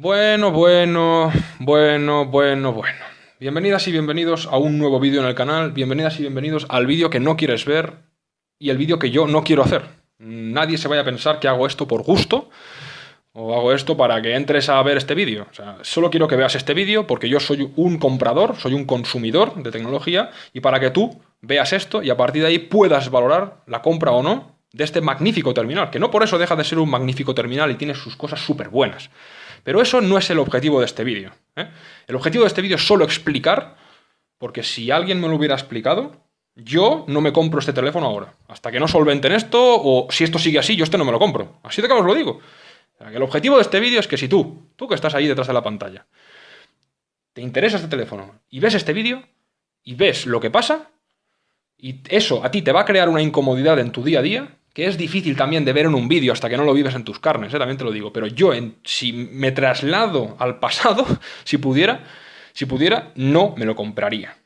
Bueno, bueno, bueno, bueno, bueno. Bienvenidas y bienvenidos a un nuevo vídeo en el canal. Bienvenidas y bienvenidos al vídeo que no quieres ver y el vídeo que yo no quiero hacer. Nadie se vaya a pensar que hago esto por gusto o hago esto para que entres a ver este vídeo. O sea, solo quiero que veas este vídeo porque yo soy un comprador, soy un consumidor de tecnología y para que tú veas esto y a partir de ahí puedas valorar la compra o no de este magnífico terminal, que no por eso deja de ser un magnífico terminal y tiene sus cosas súper buenas. Pero eso no es el objetivo de este vídeo. ¿eh? El objetivo de este vídeo es solo explicar, porque si alguien me lo hubiera explicado, yo no me compro este teléfono ahora. Hasta que no solventen esto, o si esto sigue así, yo este no me lo compro. Así de que os lo digo. El objetivo de este vídeo es que si tú, tú que estás ahí detrás de la pantalla, te interesa este teléfono y ves este vídeo y ves lo que pasa, y eso a ti te va a crear una incomodidad en tu día a día, que es difícil también de ver en un vídeo hasta que no lo vives en tus carnes, ¿eh? también te lo digo, pero yo en, si me traslado al pasado, si pudiera, si pudiera, no me lo compraría.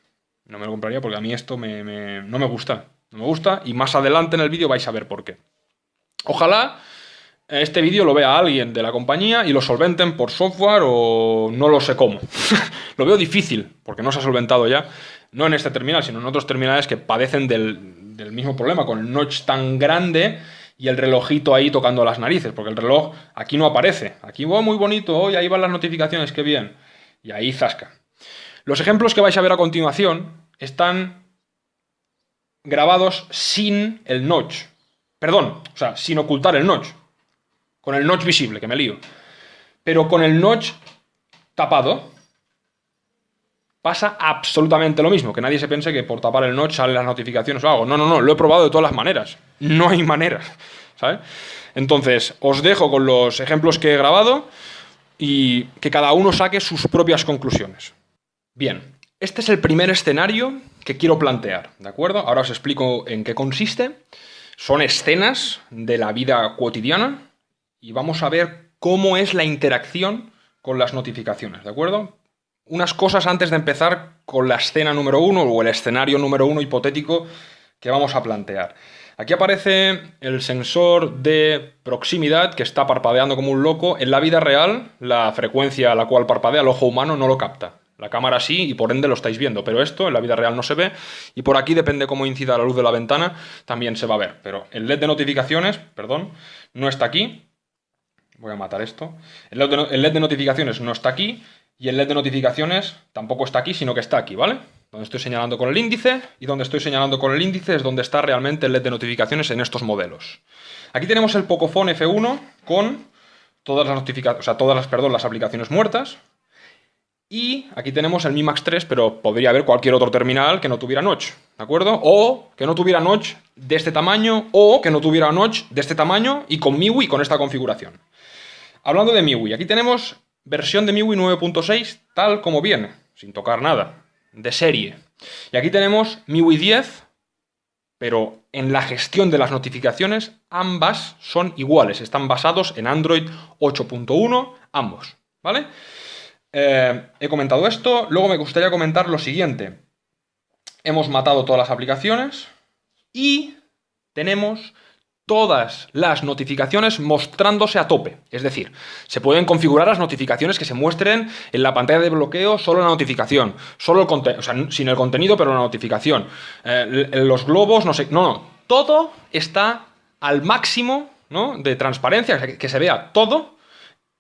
No me lo compraría porque a mí esto me, no me gusta, no me gusta y más adelante en el vídeo vais a ver por qué. Ojalá este vídeo lo vea alguien de la compañía y lo solventen por software o no lo sé cómo. lo veo difícil porque no se ha solventado ya, no en este terminal, sino en otros terminales que padecen del, del mismo problema, con el notch tan grande y el relojito ahí tocando las narices, porque el reloj aquí no aparece. Aquí va muy bonito, hoy ahí van las notificaciones, qué bien. Y ahí zasca. Los ejemplos que vais a ver a continuación están grabados sin el notch. Perdón, o sea, sin ocultar el notch. Con el notch visible, que me lío. Pero con el notch tapado, pasa absolutamente lo mismo. Que nadie se piense que por tapar el notch salen las notificaciones o algo. No, no, no, lo he probado de todas las maneras. No hay manera, ¿sabes? Entonces, os dejo con los ejemplos que he grabado y que cada uno saque sus propias conclusiones. Bien, este es el primer escenario que quiero plantear, ¿de acuerdo? Ahora os explico en qué consiste. Son escenas de la vida cotidiana y vamos a ver cómo es la interacción con las notificaciones, ¿de acuerdo? Unas cosas antes de empezar con la escena número uno o el escenario número uno hipotético que vamos a plantear. Aquí aparece el sensor de proximidad que está parpadeando como un loco. En la vida real, la frecuencia a la cual parpadea el ojo humano no lo capta. La cámara sí y por ende lo estáis viendo, pero esto en la vida real no se ve y por aquí depende cómo incida la luz de la ventana también se va a ver. Pero el LED de notificaciones, perdón, no está aquí. Voy a matar esto. El LED de notificaciones no está aquí y el LED de notificaciones tampoco está aquí, sino que está aquí, ¿vale? Donde estoy señalando con el índice y donde estoy señalando con el índice es donde está realmente el LED de notificaciones en estos modelos. Aquí tenemos el Pocophone F1 con todas las notificaciones, o sea, todas las, perdón, las aplicaciones muertas. Y aquí tenemos el Mi Max 3, pero podría haber cualquier otro terminal que no tuviera notch, ¿de acuerdo? O que no tuviera notch de este tamaño, o que no tuviera notch de este tamaño y con MIUI con esta configuración. Hablando de MIUI, aquí tenemos versión de MIUI 9.6 tal como viene, sin tocar nada, de serie. Y aquí tenemos MIUI 10, pero en la gestión de las notificaciones ambas son iguales, están basados en Android 8.1, ambos, ¿vale? Eh, he comentado esto, luego me gustaría comentar lo siguiente. Hemos matado todas las aplicaciones y tenemos todas las notificaciones mostrándose a tope. Es decir, se pueden configurar las notificaciones que se muestren en la pantalla de bloqueo solo la notificación, solo el o sea, sin el contenido, pero la notificación. Eh, los globos, no sé, no, no, todo está al máximo de transparencia, que se vea todo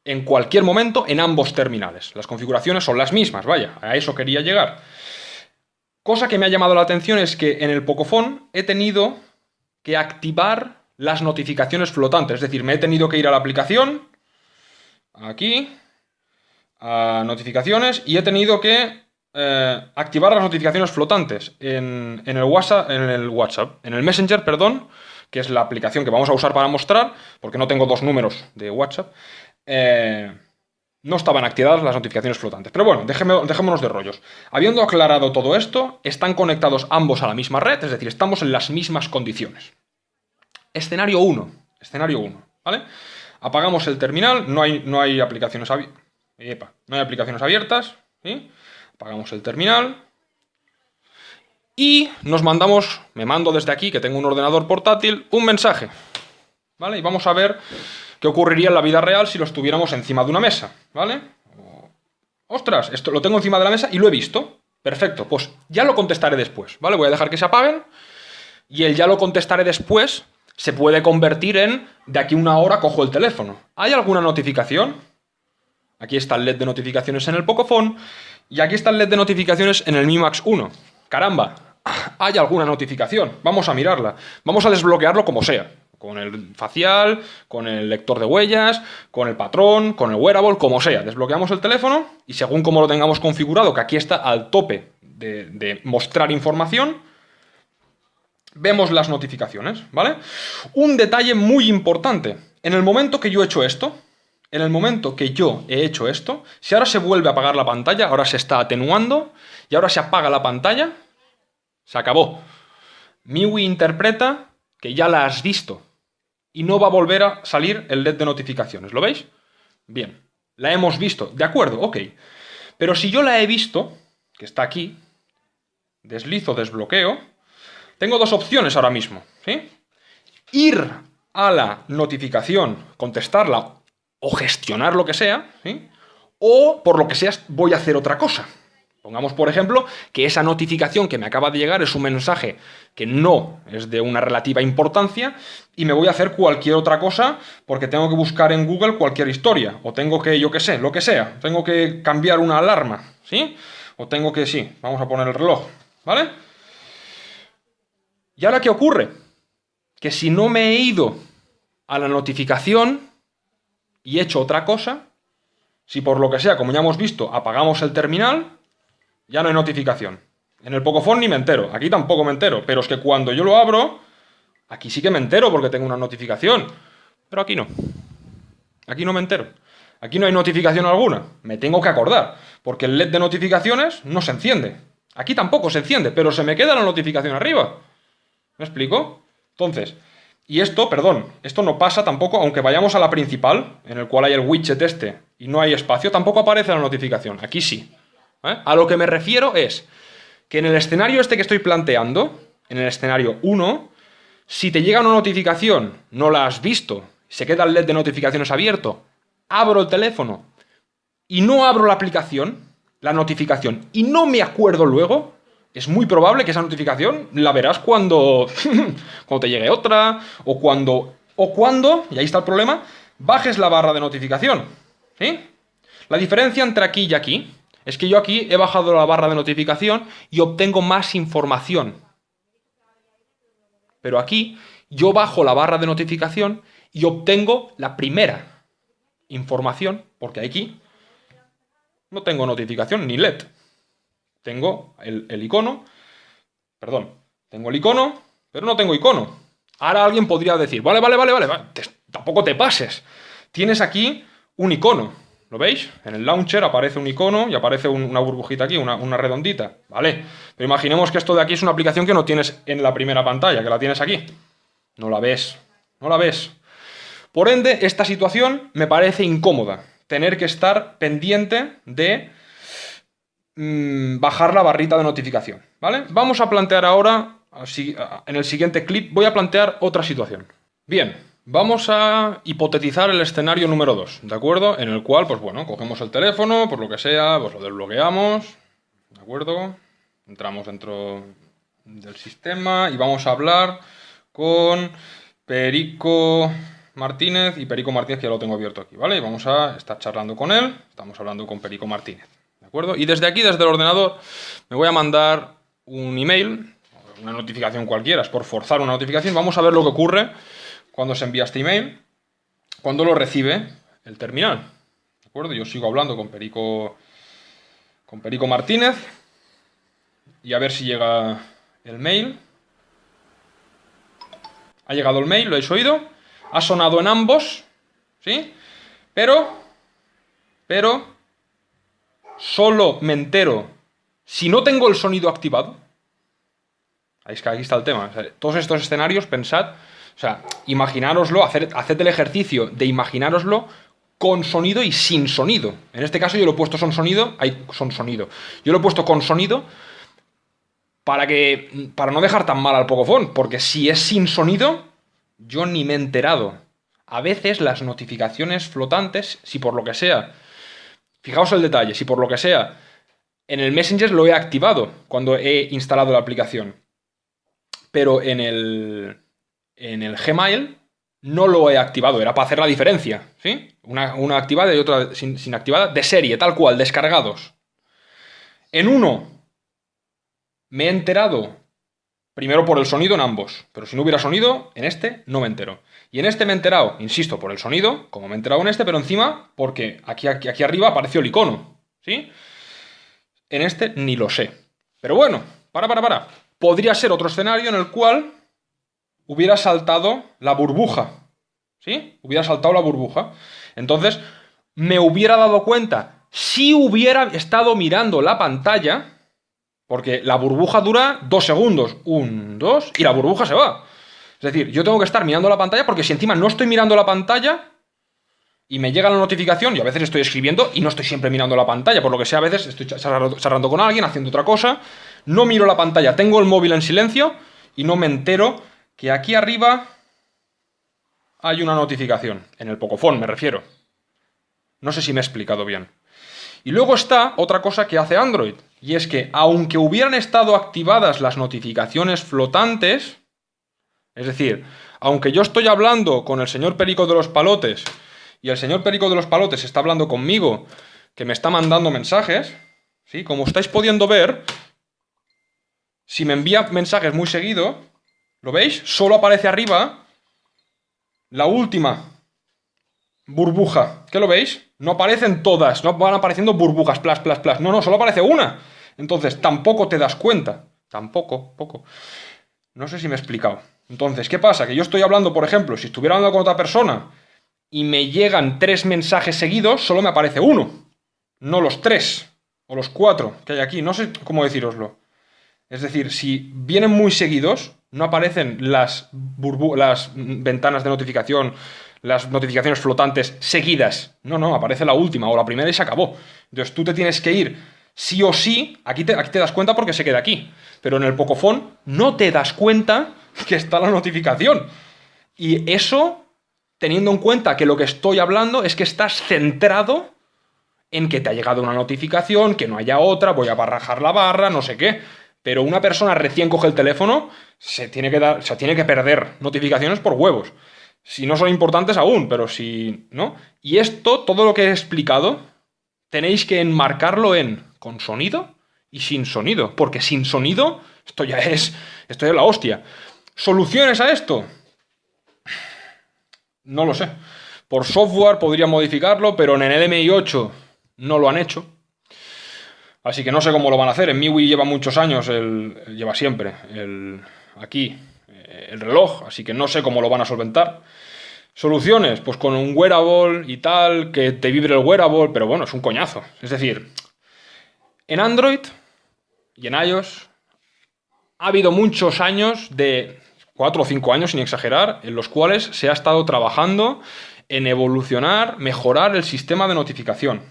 en cualquier momento en ambos terminales. Las configuraciones son las mismas, vaya, a eso quería llegar. Cosa que me ha llamado la atención es que en el Pocophone he tenido que activar las notificaciones flotantes. Es decir, me he tenido que ir a la aplicación, aquí, a notificaciones, y he tenido que eh, activar las notificaciones flotantes en, el WhatsApp, en el WhatsApp, en el Messenger, perdón, que es la aplicación que vamos a usar para mostrar, porque no tengo dos números de WhatsApp, eh, no estaban activadas las notificaciones flotantes. Pero bueno, dejémonos de rollos. Habiendo aclarado todo esto, están conectados ambos a la misma red, es decir, estamos en las mismas condiciones. Escenario 1. Escenario 1. ¿Vale? Apagamos el terminal, no hay, no hay aplicaciones abiertas. No hay aplicaciones abiertas. Apagamos el terminal. Y nos mandamos, me mando desde aquí, que tengo un ordenador portátil, un mensaje. ¿Vale? Y vamos a ver ¿Qué ocurriría en la vida real si lo estuviéramos encima de una mesa? ¿Vale? Ostras, esto lo tengo encima de la mesa y lo he visto. Perfecto, pues ya lo contestaré después, ¿vale? Voy a dejar que se apaguen y el ya lo contestaré después se puede convertir en de aquí una hora cojo el teléfono. ¿Hay alguna notificación? Aquí está el LED de notificaciones en el Pocophone y aquí está el LED de notificaciones en el Mi Max 1. Caramba, hay alguna notificación. Vamos a mirarla. Vamos a desbloquearlo como sea. Con el facial, con el lector de huellas, con el patrón, con el wearable, como sea. Desbloqueamos el teléfono y según como lo tengamos configurado, que aquí está al tope de, de mostrar información, vemos las notificaciones, ¿vale? Un detalle muy importante. En el momento que yo he hecho esto, en el momento que yo he hecho esto, si ahora se vuelve a apagar la pantalla, ahora se está atenuando, y ahora se apaga la pantalla, se acabó. MIUI interpreta que ya la has visto y no va a volver a salir el LED de notificaciones. ¿Lo veis? Bien, la hemos visto. De acuerdo, ok. Pero si yo la he visto, que está aquí, deslizo, desbloqueo, tengo dos opciones ahora mismo, ¿sí? Ir a la notificación, contestarla o gestionar lo que sea, ¿sí? O, por lo que sea, voy a hacer otra cosa. Pongamos, por ejemplo, que esa notificación que me acaba de llegar es un mensaje que no es de una relativa importancia y me voy a hacer cualquier otra cosa porque tengo que buscar en Google cualquier historia o tengo que, yo qué sé, lo que sea, tengo que cambiar una alarma, ¿sí? O tengo que, sí, vamos a poner el reloj, ¿vale? ¿Y ahora qué ocurre? Que si no me he ido a la notificación y he hecho otra cosa, si por lo que sea, como ya hemos visto, apagamos el terminal, ya no hay notificación. En el Pocophone ni me entero, aquí tampoco me entero, pero es que cuando yo lo abro, aquí sí que me entero porque tengo una notificación, pero aquí no. Aquí no me entero. Aquí no hay notificación alguna, me tengo que acordar, porque el LED de notificaciones no se enciende. Aquí tampoco se enciende, pero se me queda la notificación arriba. ¿Me explico? Entonces, y esto, perdón, esto no pasa tampoco, aunque vayamos a la principal, en el cual hay el widget este y no hay espacio, tampoco aparece la notificación. Aquí sí. ¿eh? A lo que me refiero es que en el escenario este que estoy planteando, en el escenario 1, si te llega una notificación, no la has visto, se queda el LED de notificaciones abierto, abro el teléfono y no abro la aplicación, la notificación, y no me acuerdo luego, es muy probable que esa notificación la verás cuando, cuando te llegue otra, o cuando, o cuando, y ahí está el problema, bajes la barra de notificación. ¿Sí? La diferencia entre aquí y aquí es que yo aquí he bajado la barra de notificación y obtengo más información. Pero aquí yo bajo la barra de notificación y obtengo la primera información, porque aquí no tengo notificación ni LED. Tengo el, icono, perdón, tengo el icono, pero no tengo icono. Ahora alguien podría decir, vale, vale, vale, vale, tampoco te pases. Tienes aquí un icono, ¿lo veis? En el launcher aparece un icono y aparece una burbujita aquí, una, una redondita, ¿vale? Pero imaginemos que esto de aquí es una aplicación que no tienes en la primera pantalla, que la tienes aquí. No la ves, no la ves. Por ende, esta situación me parece incómoda, tener que estar pendiente de Mm, bajar la barrita de notificación, ¿vale? Vamos a plantear ahora, así, en el siguiente clip, voy a plantear otra situación. Bien, vamos a hipotetizar el escenario número 2, ¿de acuerdo? En el cual, pues bueno, cogemos el teléfono, por lo que sea, pues lo desbloqueamos, ¿de acuerdo? Entramos dentro del sistema y vamos a hablar con Perico Martínez y Perico Martínez, que ya lo tengo abierto aquí, ¿vale? Y vamos a estar charlando con él, estamos hablando con Perico Martínez. Y desde aquí, desde el ordenador, me voy a mandar un email, una notificación cualquiera, es por forzar una notificación. Vamos a ver lo que ocurre cuando se envía este email, cuando lo recibe el terminal. ¿De acuerdo? Yo sigo hablando con Perico, con Perico Martínez y a ver si llega el mail. Ha llegado el mail, lo habéis oído. Ha sonado en ambos, ¿sí? Pero, pero, solo me entero si no tengo el sonido activado. Ahí aquí está el tema. todos estos escenarios, pensad, o sea, imaginároslo, haced el ejercicio de imaginároslo con sonido y sin sonido. En este caso yo lo he puesto son sonido, hay son sonido. Yo lo he puesto con sonido para que para no dejar tan mal al Pocophone, porque si es sin sonido, yo ni me he enterado. A veces las notificaciones flotantes, si por lo que sea, fijaos el detalle, si por lo que sea, en el Messenger lo he activado cuando he instalado la aplicación, pero en el, en el Gmail no lo he activado, era para hacer la diferencia, ¿sí? Una, activada y otra sin, sin activada, de serie, tal cual, descargados. En uno me he enterado primero por el sonido en ambos, pero si no hubiera sonido, en este no me entero. Y en este me he enterado, insisto, por el sonido, como me he enterado en este, pero encima porque aquí, aquí, aquí arriba apareció el icono, ¿sí? En este ni lo sé. Pero bueno, para, para, para. Podría ser otro escenario en el cual hubiera saltado la burbuja. ¿Sí? Hubiera saltado la burbuja. Entonces, me hubiera dado cuenta, si hubiera estado mirando la pantalla, porque la burbuja dura dos segundos, un, dos, y la burbuja se va. Es decir, yo tengo que estar mirando la pantalla porque si encima no estoy mirando la pantalla y me llega la notificación, y a veces estoy escribiendo y no estoy siempre mirando la pantalla, por lo que sea, a veces estoy charlando con alguien, haciendo otra cosa, no miro la pantalla, tengo el móvil en silencio y no me entero que aquí arriba hay una notificación, en el Pocophone me refiero. No sé si me he explicado bien. Y luego está otra cosa que hace Android, y es que aunque hubieran estado activadas las notificaciones flotantes, es decir, aunque yo estoy hablando con el señor Perico de los Palotes, y el señor Perico de los Palotes está hablando conmigo, que me está mandando mensajes, ¿sí? como estáis pudiendo ver, si me envía mensajes muy seguido, ¿Lo veis? Solo aparece arriba la última burbuja. ¿Qué lo veis? No aparecen todas, no van apareciendo burbujas, plas, plas, plas. No, no, solo aparece una. Entonces, tampoco te das cuenta. Tampoco, poco. No sé si me he explicado. Entonces, ¿qué pasa? Que yo estoy hablando, por ejemplo, si estuviera hablando con otra persona y me llegan tres mensajes seguidos, solo me aparece uno. No los tres o los cuatro que hay aquí. No sé cómo deciroslo. Es decir, si vienen muy seguidos, no aparecen las, las ventanas de notificación, las notificaciones flotantes seguidas. No, no, aparece la última o la primera y se acabó. Entonces tú te tienes que ir sí o sí, aquí te, aquí te das cuenta porque se queda aquí. Pero en el Pocofón no te das cuenta que está la notificación. Y eso, teniendo en cuenta que lo que estoy hablando es que estás centrado en que te ha llegado una notificación, que no haya otra, voy a barrajar la barra, no sé qué. Pero una persona recién coge el teléfono, se tiene que, dar, se tiene que perder notificaciones por huevos. Si no son importantes aún, pero si no. Y esto, todo lo que he explicado, tenéis que enmarcarlo en con sonido y sin sonido. Porque sin sonido, esto ya es, esto es la hostia. ¿Soluciones a esto? No lo sé. Por software podría modificarlo, pero en el MI 8 no lo han hecho. Así que no sé cómo lo van a hacer. En MIUI lleva muchos años, el, lleva siempre el, aquí eh, el reloj, así que no sé cómo lo van a solventar. Soluciones, pues con un wearable y tal, que te vibre el wearable, pero bueno, es un coñazo. Es decir, en Android y en iOS ha habido muchos años de 4 o 5 años, sin exagerar, en los cuales se ha estado trabajando en evolucionar, mejorar el sistema de notificación.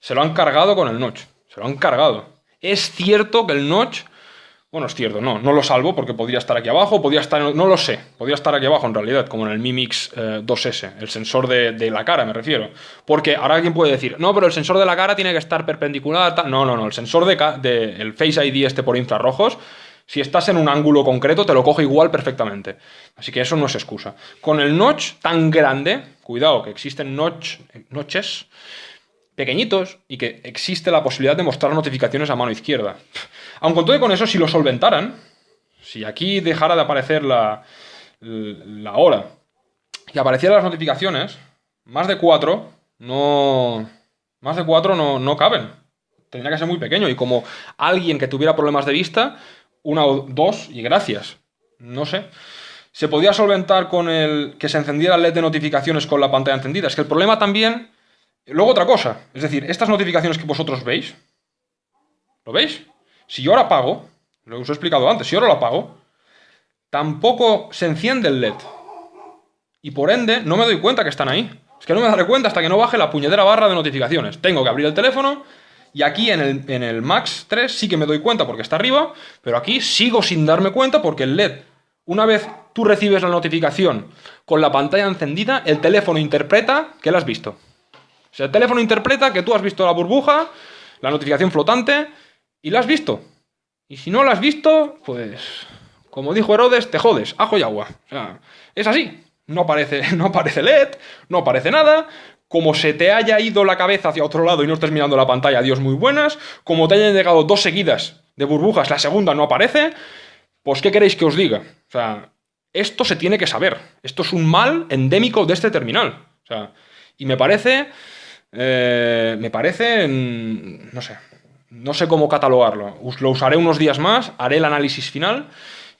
Se lo han cargado con el notch. Se lo han cargado. Es cierto que el notch... Bueno, es cierto, no, no lo salvo porque podría estar aquí abajo, podría estar... No lo sé, podría estar aquí abajo en realidad, como en el Mi Mix 2S, eh, el sensor de, la cara me refiero. Porque ahora alguien puede decir, no, pero el sensor de la cara tiene que estar perpendicular... No, no, no, el sensor de, de el Face ID este por infrarrojos si estás en un ángulo concreto, te lo coge igual perfectamente. Así que eso no es excusa. Con el notch tan grande, cuidado, que existen notch, notches pequeñitos y que existe la posibilidad de mostrar notificaciones a mano izquierda. Aun con todo y con eso, si lo solventaran, si aquí dejara de aparecer la, la hora y aparecieran las notificaciones, más de cuatro no, más de cuatro no, no caben. Tendría que ser muy pequeño y como alguien que tuviera problemas de vista, una o dos y gracias. No sé. Se podía solventar con el que se encendiera el LED de notificaciones con la pantalla encendida. Es que el problema también Luego otra cosa, es decir, estas notificaciones que vosotros veis, ¿lo veis? Si yo ahora apago, lo os he explicado antes, si ahora lo apago, tampoco se enciende el LED. Y por ende, no me doy cuenta que están ahí. Es que no me daré cuenta hasta que no baje la puñetera barra de notificaciones. Tengo que abrir el teléfono y aquí en el, en el Max 3 sí que me doy cuenta porque está arriba, pero aquí sigo sin darme cuenta porque el LED, una vez tú recibes la notificación con la pantalla encendida, el teléfono interpreta que la has visto. O sea, el teléfono interpreta que tú has visto la burbuja, la notificación flotante, y la has visto. Y si no la has visto, pues, como dijo Herodes, te jodes, ajo y agua. O sea, es así. No aparece, no aparece LED, no aparece nada. Como se te haya ido la cabeza hacia otro lado y no estés mirando la pantalla, Dios muy buenas. Como te hayan llegado dos seguidas de burbujas, la segunda no aparece. Pues, ¿qué queréis que os diga? O sea, esto se tiene que saber. Esto es un mal endémico de este terminal. O sea, y me parece... Eh, me parece... No sé. No sé cómo catalogarlo. Lo usaré unos días más, haré el análisis final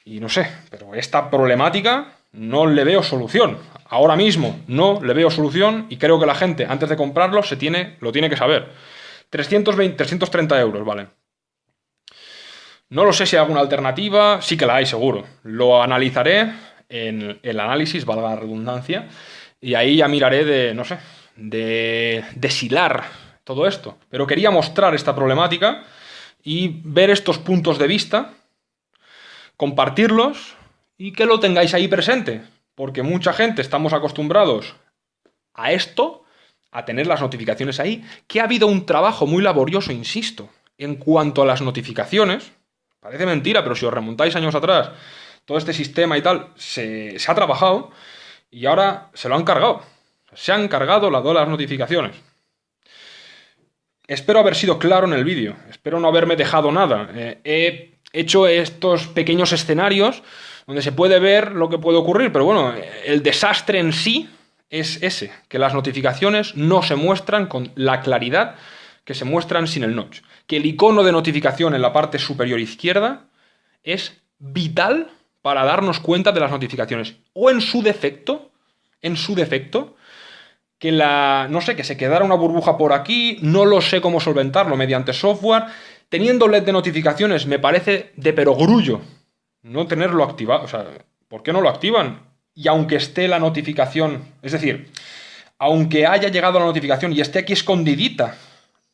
y no sé. Pero esta problemática no le veo solución. Ahora mismo no le veo solución y creo que la gente, antes de comprarlo, se tiene, lo tiene que saber. 320, 330 euros, vale. No lo sé si hay alguna alternativa, sí que la hay seguro. Lo analizaré en el análisis, valga la redundancia, y ahí ya miraré de, no sé, de deshilar todo esto. Pero quería mostrar esta problemática y ver estos puntos de vista, compartirlos y que lo tengáis ahí presente. Porque mucha gente estamos acostumbrados a esto, a tener las notificaciones ahí, que ha habido un trabajo muy laborioso, insisto, en cuanto a las notificaciones, Parece mentira, pero si os remontáis años atrás, todo este sistema y tal se, ha trabajado y ahora se lo han cargado. Se han cargado las las notificaciones. Espero haber sido claro en el vídeo, espero no haberme dejado nada. Eh, he hecho estos pequeños escenarios donde se puede ver lo que puede ocurrir, pero bueno, el desastre en sí es ese, que las notificaciones no se muestran con la claridad que se muestran sin el notch que el icono de notificación en la parte superior izquierda es vital para darnos cuenta de las notificaciones. O en su defecto, en su defecto, que la, no sé, que se quedara una burbuja por aquí, no lo sé cómo solventarlo mediante software. Teniendo LED de notificaciones me parece de perogrullo no tenerlo activado. O sea, ¿por qué no lo activan? Y aunque esté la notificación, es decir, aunque haya llegado la notificación y esté aquí escondidita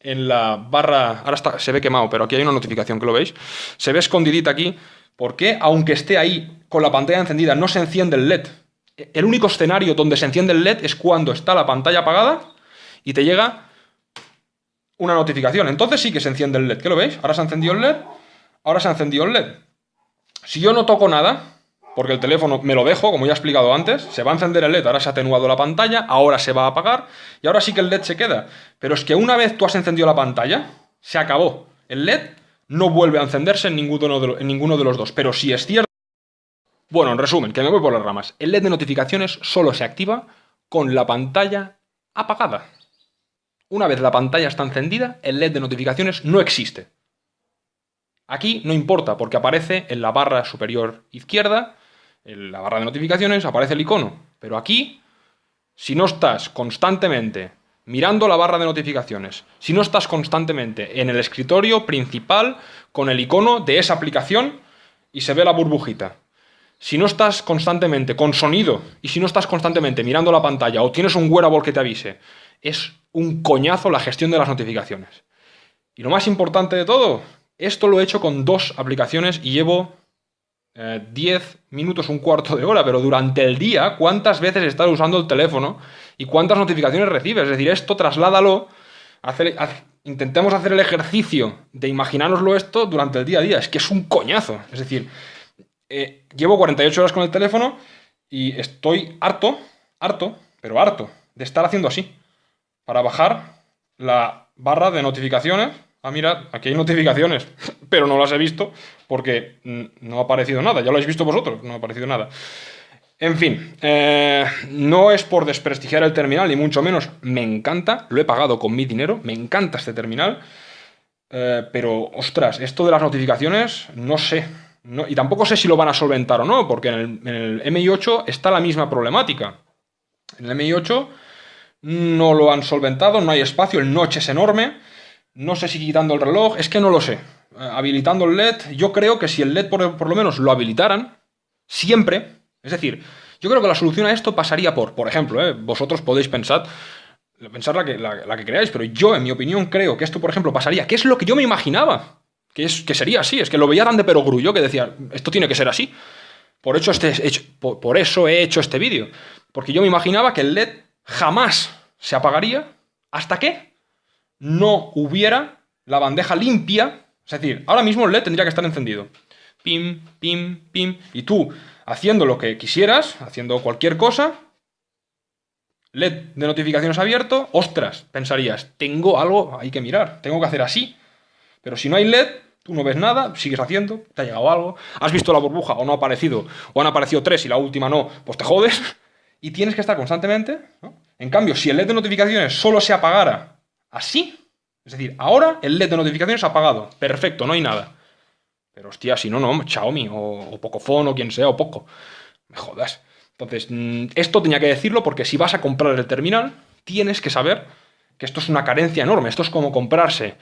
en la barra, ahora está, se ve quemado, pero aquí hay una notificación que lo veis, se ve escondidita aquí, porque aunque esté ahí con la pantalla encendida no se enciende el LED. El único escenario donde se enciende el LED es cuando está la pantalla apagada y te llega una notificación. Entonces sí que se enciende el LED, ¿qué lo veis? Ahora se ha encendido el LED, ahora se ha encendido el LED. Si yo no toco nada, porque el teléfono me lo dejo, como ya he explicado antes, se va a encender el LED, ahora se ha atenuado la pantalla, ahora se va a apagar y ahora sí que el LED se queda. Pero es que una vez tú has encendido la pantalla, se acabó. El LED no vuelve a encenderse en ninguno de, en ninguno de los dos, pero si es cierto... Bueno, en resumen, que me voy por las ramas. El LED de notificaciones solo se activa con la pantalla apagada. Una vez la pantalla está encendida, el LED de notificaciones no existe. Aquí no importa porque aparece en la barra superior izquierda en la barra de notificaciones aparece el icono. Pero aquí, si no estás constantemente mirando la barra de notificaciones, si no estás constantemente en el escritorio principal con el icono de esa aplicación y se ve la burbujita, si no estás constantemente con sonido y si no estás constantemente mirando la pantalla o tienes un wearable que te avise, es un coñazo la gestión de las notificaciones. Y lo más importante de todo, esto lo he hecho con dos aplicaciones y llevo 10 eh, minutos, un cuarto de hora, pero durante el día, ¿cuántas veces estás usando el teléfono y cuántas notificaciones recibes? Es decir, esto trasládalo, intentemos hacer el ejercicio de imaginárnoslo esto durante el día a día. Es que es un coñazo. Es decir, eh, llevo 48 horas con el teléfono y estoy harto, harto, pero harto, de estar haciendo así. Para bajar la barra de notificaciones ah, mira, aquí hay notificaciones, pero no las he visto porque no ha aparecido nada. Ya lo habéis visto vosotros, no ha aparecido nada. En fin, eh, no es por desprestigiar el terminal, ni mucho menos. Me encanta, lo he pagado con mi dinero, me encanta este terminal. Eh, pero, ostras, esto de las notificaciones, no sé. Y tampoco sé si lo van a solventar o no, porque en el, en el MI8 está la misma problemática. En el MI8 no lo han solventado, no hay espacio, el notch es enorme. No sé si quitando el reloj, es que no lo sé. Eh, habilitando el LED, yo creo que si el LED por, lo menos lo habilitaran, siempre, es decir, yo creo que la solución a esto pasaría por, por ejemplo, eh, vosotros podéis pensar, pensar la que, la, que creáis, pero yo, en mi opinión, creo que esto, por ejemplo, pasaría, que es lo que yo me imaginaba, que, es, que sería así, es que lo veía tan de perogrullo que decía, esto tiene que ser así. Por, este, por eso he hecho este vídeo. Porque yo me imaginaba que el LED jamás se apagaría hasta que no hubiera la bandeja limpia. Es decir, ahora mismo el LED tendría que estar encendido. Pim, pim, pim. Y tú, haciendo lo que quisieras, haciendo cualquier cosa, LED de notificaciones abierto, ostras, pensarías, tengo algo, hay que mirar, tengo que hacer así. Pero si no hay LED, tú no ves nada, sigues haciendo, te ha llegado algo, has visto la burbuja o no ha aparecido, o han aparecido tres y la última no, pues te jodes. Y tienes que estar constantemente. En cambio, si el LED de notificaciones solo se apagara así, es decir, ahora el LED de notificaciones ha apagado, perfecto, no hay nada. Pero hostia, si no, no, Xiaomi o, o Pocophone o quien sea, o Poco. Me jodas. Entonces, mm, esto tenía que decirlo porque si vas a comprar el terminal, tienes que saber que esto es una carencia enorme. Esto es como comprarse,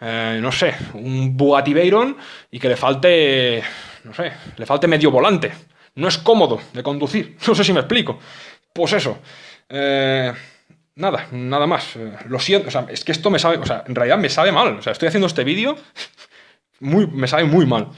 eh, no sé, un Bugatti Veyron y que le falte, no sé, le falte medio volante. No es cómodo de conducir. No sé si me explico. Pues eso. Eh, nada, nada más. Eh, lo siento, o sea, es que esto me sabe, o sea, en realidad me sabe mal. O sea, estoy haciendo este vídeo, muy, me sabe muy mal.